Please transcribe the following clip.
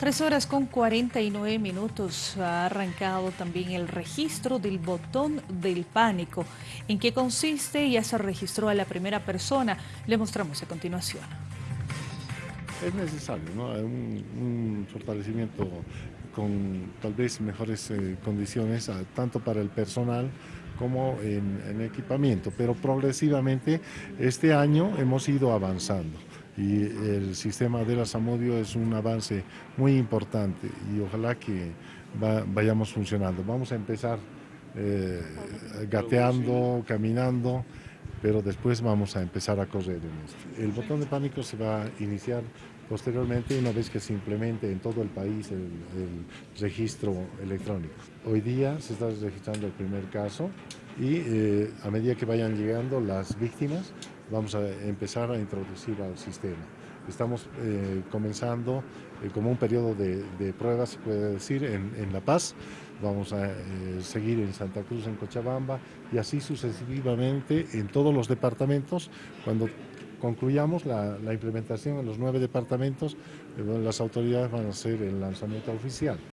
Tres horas con 49 minutos ha arrancado también el registro del botón del pánico. ¿En qué consiste? Ya se registró a la primera persona. Le mostramos a continuación. Es necesario, ¿no? Un, fortalecimiento con tal vez mejores eh, condiciones, tanto para el personal como en equipamiento, pero progresivamente este año hemos ido avanzando y el sistema de la Samudio es un avance muy importante y ojalá que vayamos funcionando. Vamos a empezar eh, gateando, caminando, pero después vamos a empezar a correr en esto. El botón de pánico se va a iniciar posteriormente una vez que se implemente en todo el país el, el registro electrónico. Hoy día se está registrando el primer caso y eh, a medida que vayan llegando las víctimas vamos a empezar a introducir al sistema. Estamos eh, comenzando eh, como un periodo de, pruebas, se puede decir, en, La Paz. Vamos a eh, seguir en Santa Cruz, en Cochabamba y así sucesivamente en todos los departamentos. Cuando concluyamos la implementación en los nueve departamentos, las autoridades van a hacer el lanzamiento oficial.